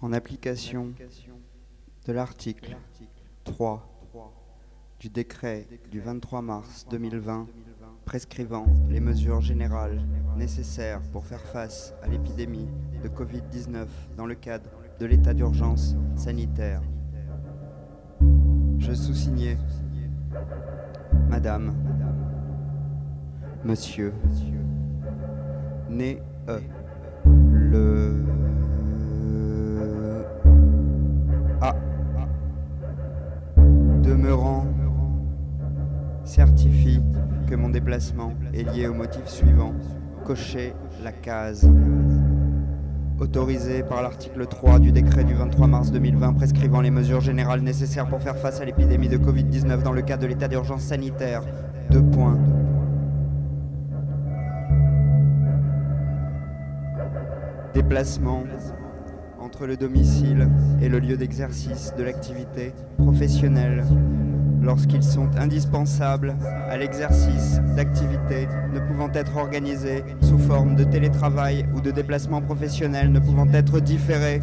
En application de l'article 3 du décret du 23 mars 2020 prescrivant les mesures générales nécessaires pour faire face à l'épidémie de Covid-19 dans le cadre de l'état d'urgence sanitaire. Je sous-signais Madame, Monsieur, né euh, le demeurant certifie que mon déplacement est lié au motif suivant. Cocher la case. Autorisé par l'article 3 du décret du 23 mars 2020 prescrivant les mesures générales nécessaires pour faire face à l'épidémie de Covid-19 dans le cadre de l'état d'urgence sanitaire. Deux points. Déplacement entre le domicile et le lieu d'exercice de l'activité professionnelle lorsqu'ils sont indispensables à l'exercice d'activités ne pouvant être organisées sous forme de télétravail ou de déplacement professionnel ne pouvant être différés.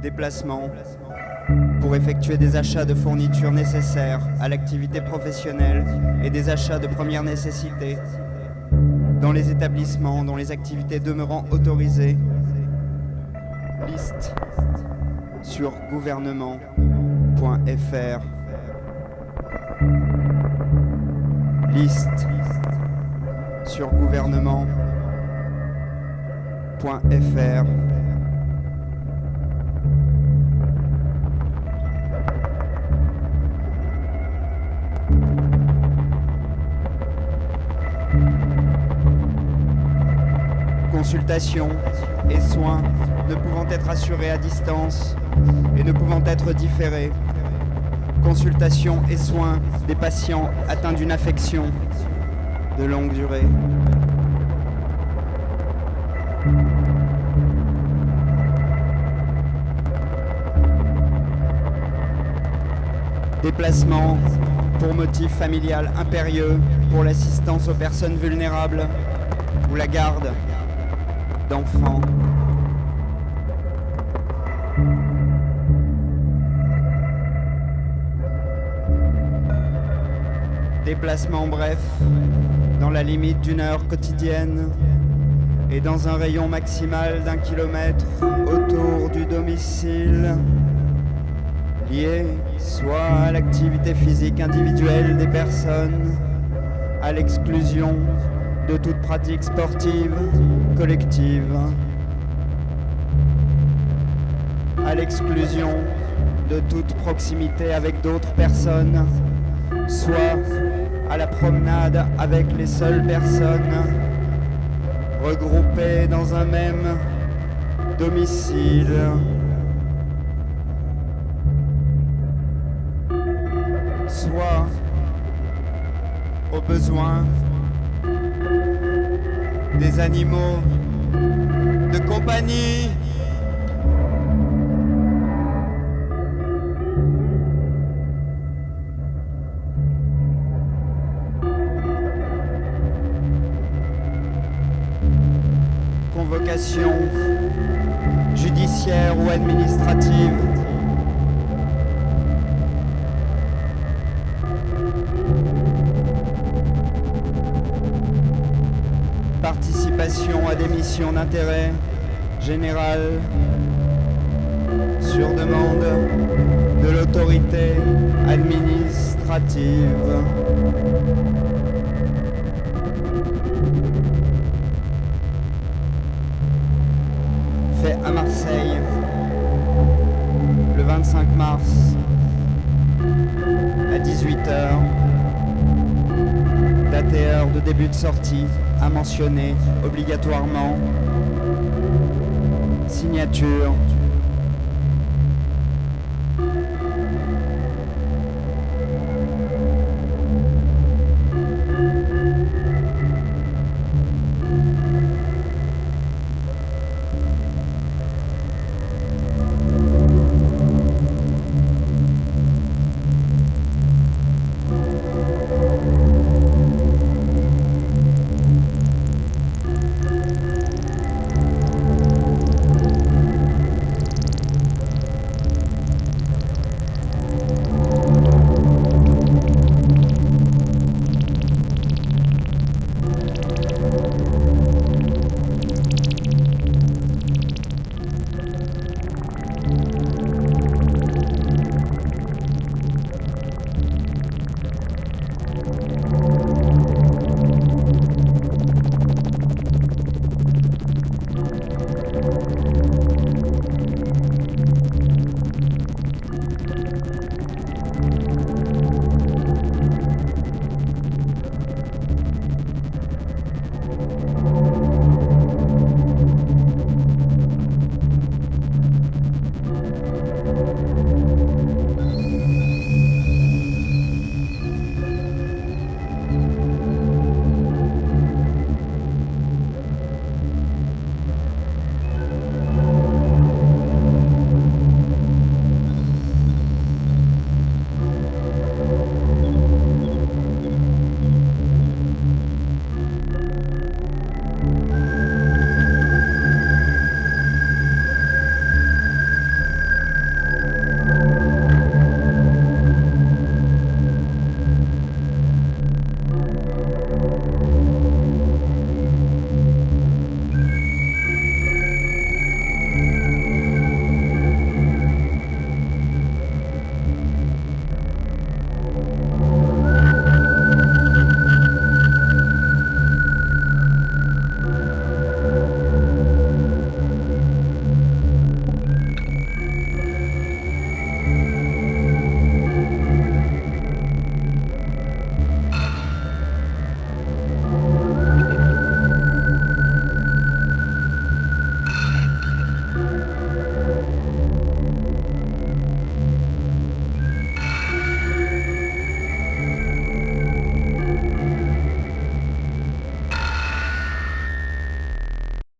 Déplacement pour effectuer des achats de fournitures nécessaires à l'activité professionnelle et des achats de première nécessité dans les établissements dont les activités demeurant autorisées. Liste sur gouvernement.fr. Liste sur gouvernement.fr. Consultation et soins ne pouvant être assurés à distance et ne pouvant être différés. Consultation et soins des patients atteints d'une affection de longue durée. Déplacement pour motif familial impérieux pour l'assistance aux personnes vulnérables ou la garde d'enfants. Déplacement bref, dans la limite d'une heure quotidienne et dans un rayon maximal d'un kilomètre autour du domicile, lié soit à l'activité physique individuelle des personnes, à l'exclusion de toute pratique sportive collective, à l'exclusion de toute proximité avec d'autres personnes, soit à la promenade avec les seules personnes regroupées dans un même domicile. Soit au besoin des animaux de compagnie. Convocation judiciaire ou administrative. Missions d'intérêt général sur demande de l'autorité administrative. Fait à Marseille le 25 mars à 18h. Date de début de sortie à mentionner obligatoirement. Signature